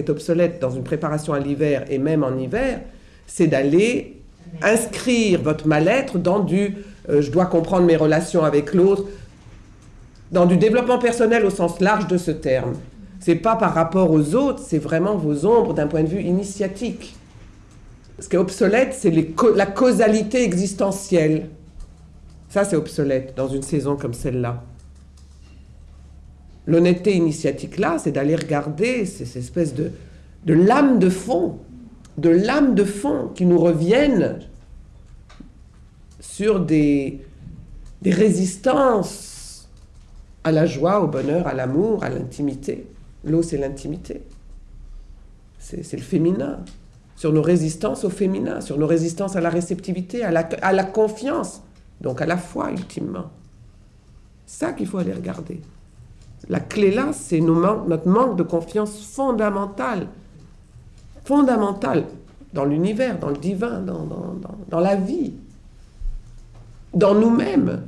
est obsolète dans une préparation à l'hiver et même en hiver, c'est d'aller inscrire votre mal-être dans du euh, je dois comprendre mes relations avec l'autre, dans du développement personnel au sens large de ce terme. C'est pas par rapport aux autres, c'est vraiment vos ombres d'un point de vue initiatique. Ce qui est obsolète, c'est la causalité existentielle. Ça, c'est obsolète dans une saison comme celle-là. L'honnêteté initiatique là, c'est d'aller regarder ces espèces de, lames de fond, de lames de fond qui nous reviennent sur des, résistances à la joie, au bonheur, à l'amour, à l'intimité. L'eau, c'est l'intimité. C'est le féminin. Sur nos résistances au féminin, sur nos résistances à la réceptivité, à la, à la confiance, donc à la foi, ultimement. Ça qu'il faut aller regarder. La clé là, c'est notre manque de confiance fondamentale. Fondamentale dans l'univers, dans le divin, dans, la vie, dans nous-mêmes.